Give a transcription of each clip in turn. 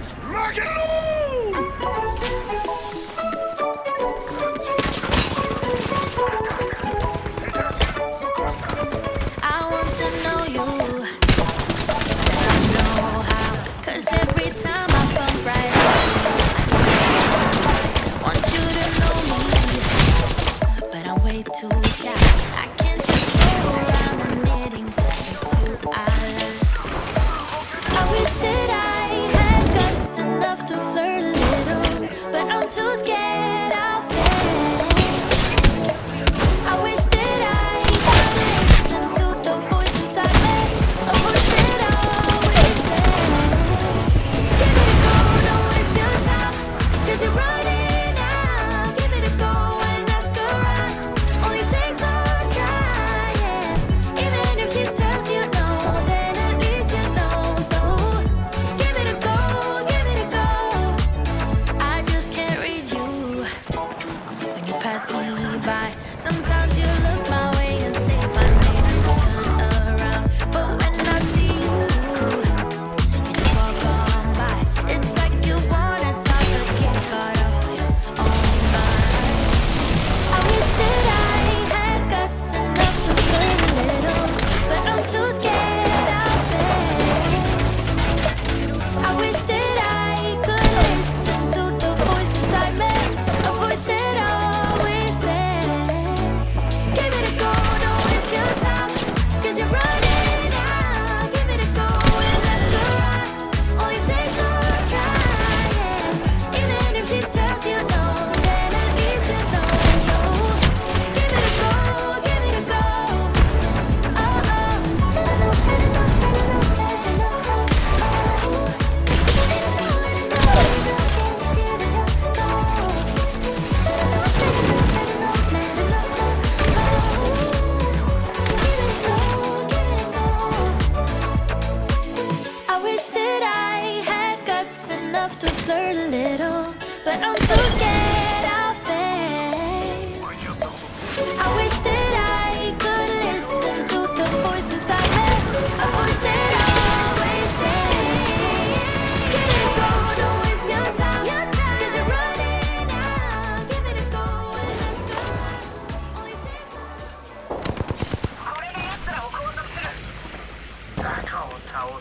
Let's rock and roll! I want to know you. I know every time I bump right up, I want you to know me. But I'm way too shy. too scared.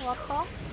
왔다.